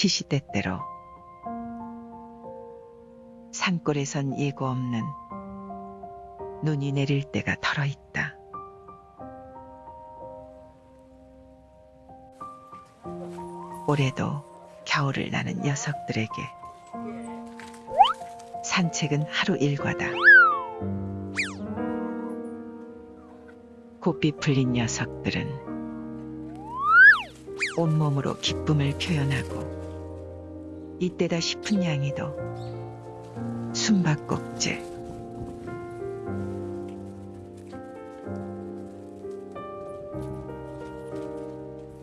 시시때때로 산골에선 예고 없는 눈이 내릴 때가 덜어 있다. 올해도 겨울을 나는 녀석들에게 산책은 하루 일과다. 고삐 풀린 녀석들은 온몸으로 기쁨을 표현하고 이때다 싶은 양이도 숨바꼭질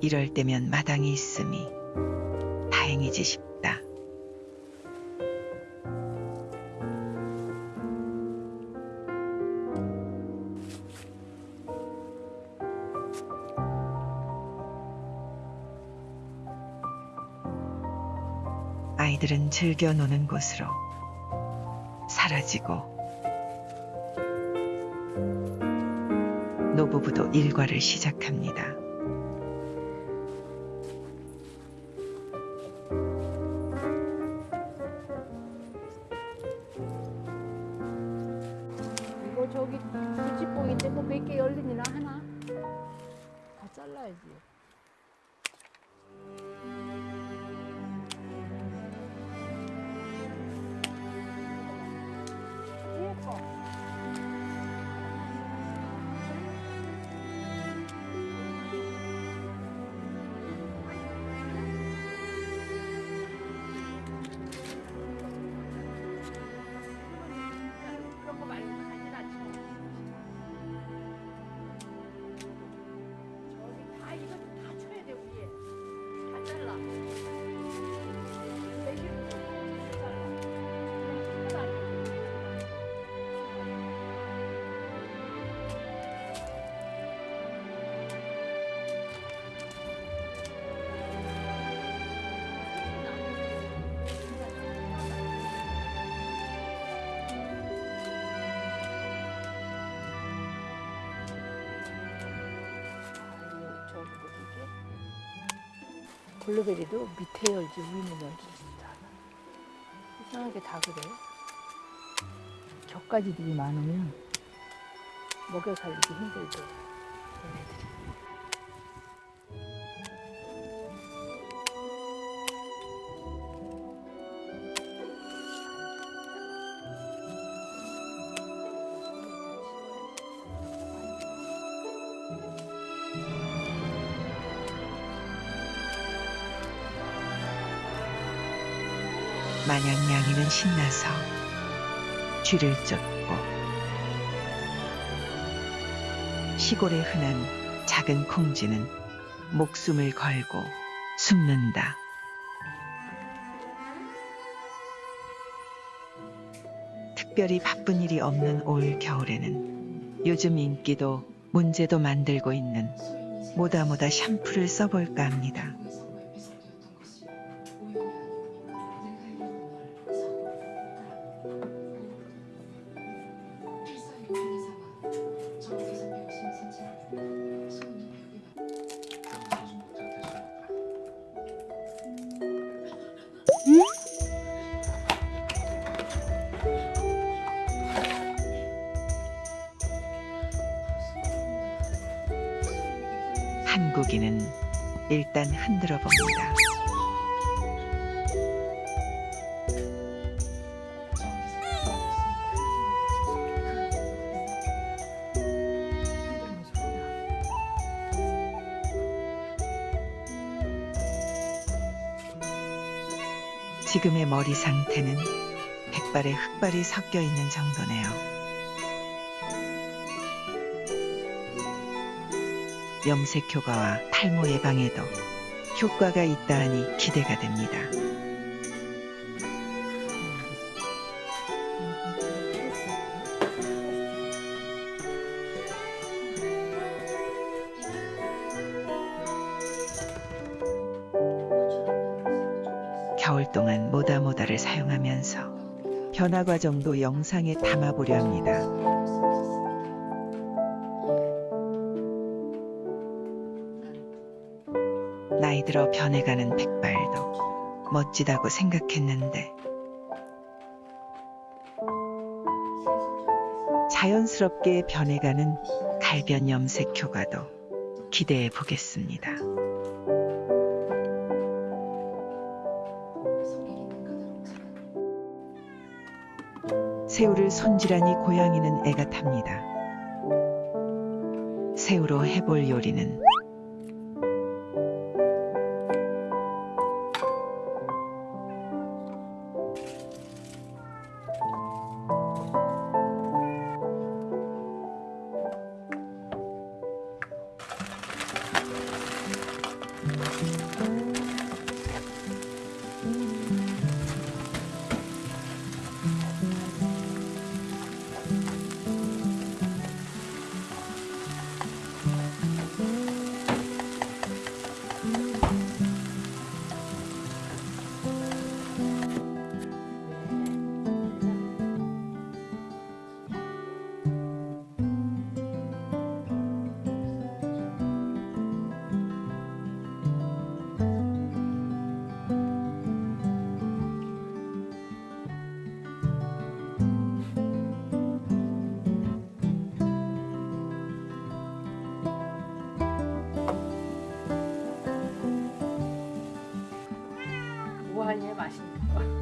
이럴 때면 마당이 있음이 다행이지 싶다. 아이들은 즐겨 노는 곳으로 사라지고 노부부도 일과를 시작합니다. 이거 저기 부찌뽕인데 뭐 몇 개 열리나 하나? 다 잘라야지. 블루베리도 밑에 열지 위는 열지. 이상하게 다 그래. 격가지들이 많으면 먹여 살리기 힘들죠. 얘네들이. 마냥 양이는 신나서 쥐를 쫓고 시골에 흔한 작은 콩쥐는 목숨을 걸고 숨는다. 특별히 바쁜 일이 없는 올 겨울에는 요즘 인기도 문제도 만들고 있는 모다모다 샴푸를 써볼까 합니다. 일단 흔들어 봅니다. 지금의 머리 상태는 백발에 흑발이 섞여 있는 정도네요. 염색 효과와 탈모 예방에도 효과가 있다 하니 기대가 됩니다. 겨울 동안 모다모다를 사용하면서 변화 과정도 영상에 담아보려 합니다. 변해가는 백발도 멋지다고 생각했는데 자연스럽게 변해가는 갈변 염색 효과도 기대해 보겠습니다. 새우를 손질하니 고양이는 애가 탑니다. 새우로 해볼 요리는 우아해 맛있는 거.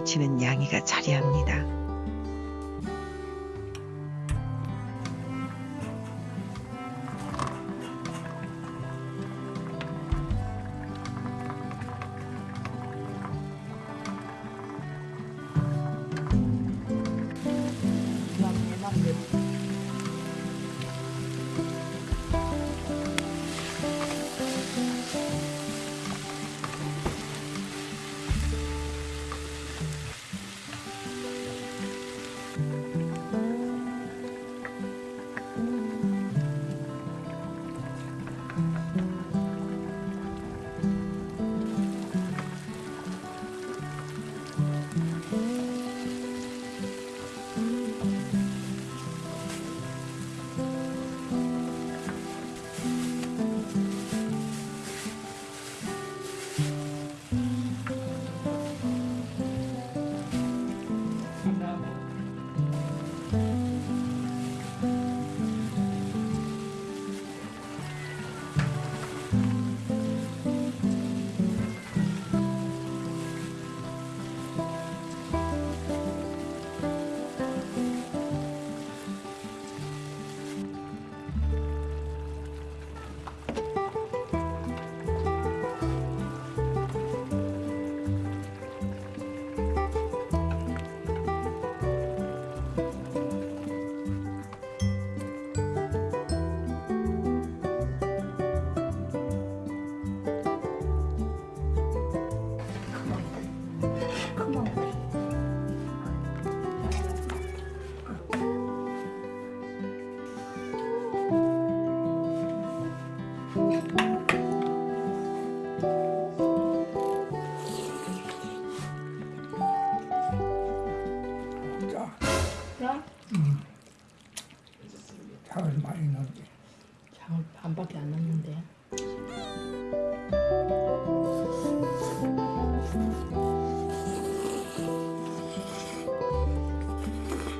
멸치는 양이가 자리합니다.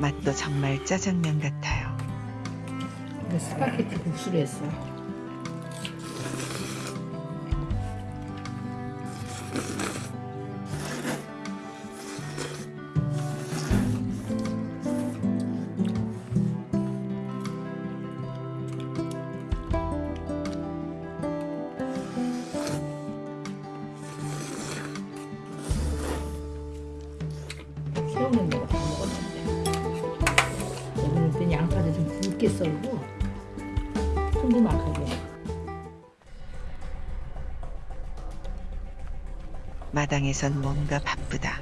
맛도 정말 짜장면 같아요. 스파게티 국수를 했어. 굵 썰고 큼지막하게. 마당에선 뭔가 바쁘다.